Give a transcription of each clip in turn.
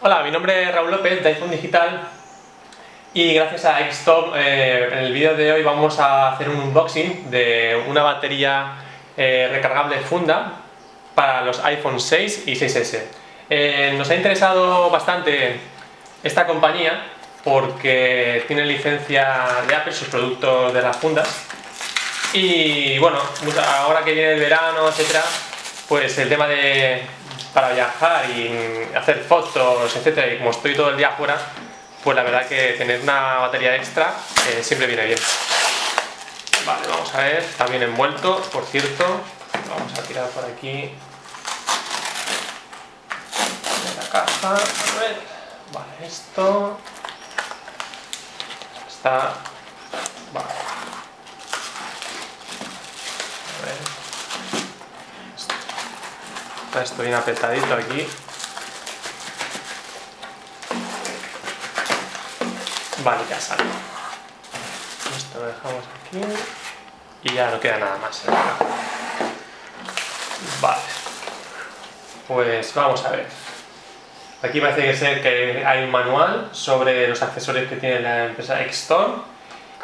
Hola, mi nombre es Raúl López de iPhone Digital y gracias a Xtop eh, en el vídeo de hoy vamos a hacer un unboxing de una batería eh, recargable funda para los iPhone 6 y 6S. Eh, nos ha interesado bastante esta compañía porque tiene licencia de Apple sus productos de las fundas y bueno, ahora que viene el verano, etcétera, pues el tema de para viajar y hacer fotos, etcétera, y como estoy todo el día afuera, pues la verdad que tener una batería extra eh, siempre viene bien. Vale, vamos a ver, bien envuelto, por cierto, vamos a tirar por aquí. La caja, a ver, vale, esto. Está, vale, a ver, está esto bien apretadito aquí, Vale, ya sale. Esto lo dejamos aquí y ya no queda nada más. Vale. Pues vamos a ver. Aquí parece que, ser que hay un manual sobre los accesorios que tiene la empresa Xtore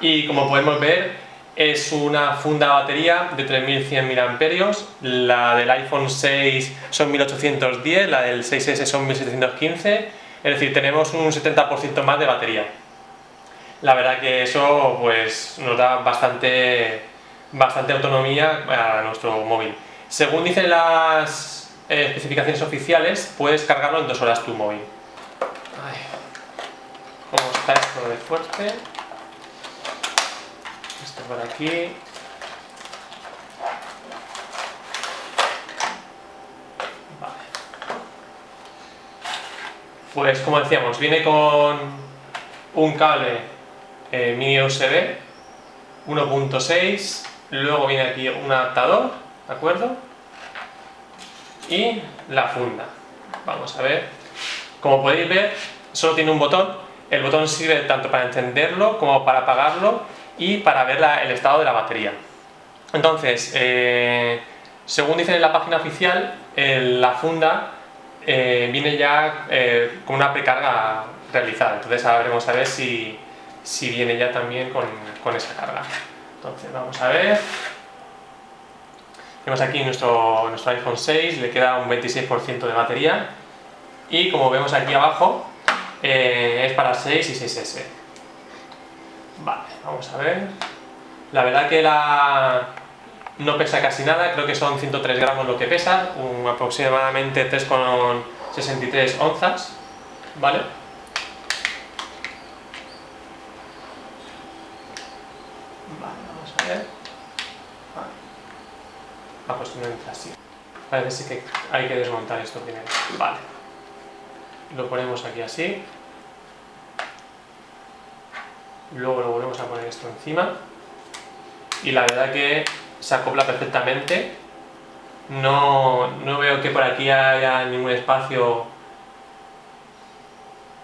y como podemos ver es una funda batería de 3100 mAh, la del iPhone 6 son 1810, la del 6S son 1715, es decir, tenemos un 70% más de batería la verdad que eso pues, nos da bastante, bastante autonomía a nuestro móvil. Según dicen las eh, especificaciones oficiales, puedes cargarlo en dos horas tu móvil. ¿Cómo está esto de fuerte? Por aquí. Vale. Pues como decíamos, viene con un cable eh, mini USB 1.6 luego viene aquí un adaptador ¿de acuerdo? y la funda vamos a ver como podéis ver solo tiene un botón el botón sirve tanto para encenderlo como para apagarlo y para ver el estado de la batería entonces eh, según dicen en la página oficial la funda eh, viene ya con una precarga realizada entonces ahora veremos a ver si si viene ya también con, esa carga. Entonces vamos a ver. Tenemos aquí nuestro, nuestro iPhone 6, le queda un 26% de batería y como vemos aquí abajo eh, es para 6 y 6S. Vamos a ver. La verdad que la no pesa casi nada, creo que son 103 gramos lo que pesa, un, aproximadamente 3,63 onzas, ¿vale? Ah, pues no entra así. Parece que hay que desmontar esto primero. Vale. Lo ponemos aquí así. Luego lo volvemos a poner esto encima. Y la verdad que se acopla perfectamente. No, no veo que por aquí haya ningún espacio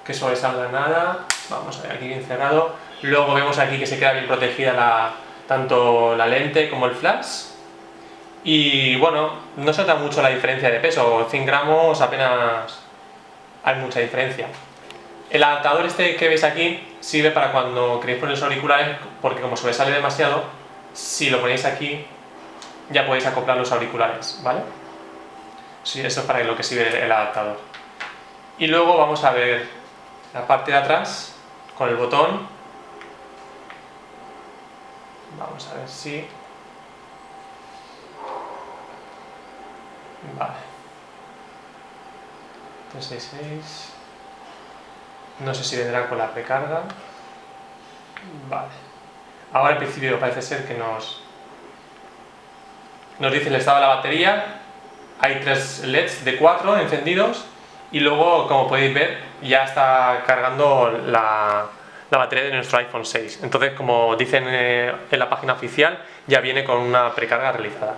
que sobresalga nada. Vamos a ver, aquí bien cerrado. Luego vemos aquí que se queda bien protegida la, tanto la lente como el flash y bueno, no se nota mucho la diferencia de peso, 100 gramos apenas hay mucha diferencia. El adaptador este que veis aquí sirve para cuando queréis poner los auriculares, porque como sobresale demasiado, si lo ponéis aquí ya podéis acoplar los auriculares, ¿vale? Sí, eso es para lo que sirve el adaptador. Y luego vamos a ver la parte de atrás con el botón. Vamos a ver si Vale. 366. No sé si vendrá con la precarga. Vale. Ahora en principio parece ser que nos, nos dice el estado de la batería. Hay tres LEDs de 4 encendidos y luego, como podéis ver, ya está cargando la, la batería de nuestro iPhone 6. Entonces, como dicen eh, en la página oficial, ya viene con una precarga realizada.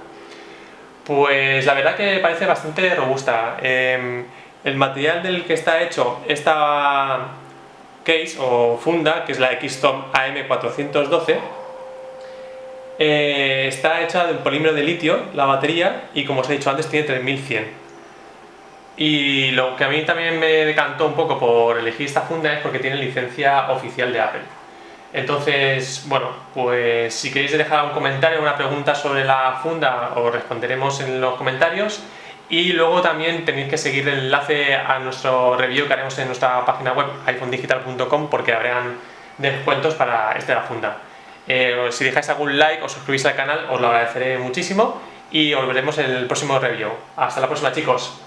Pues la verdad que parece bastante robusta. Em, el material del que está hecho esta case o funda, que es la Xtom AM412, Eh, está hecha de polímero de litio, la batería, y como os he dicho antes tiene 3100. Y lo que a mí también me decantó un poco por elegir esta funda es porque tiene licencia oficial de Apple. Entonces, bueno, pues si queréis dejar un comentario, una pregunta sobre la funda, os responderemos en los comentarios. Y luego también tenéis que seguir el enlace a nuestro review que haremos en nuestra página web iphonedigital.com porque habrán descuentos para esta la funda. Eh, si dejáis algún like o suscribís al canal os lo agradeceré muchísimo y os veremos en el próximo review. Hasta la próxima chicos.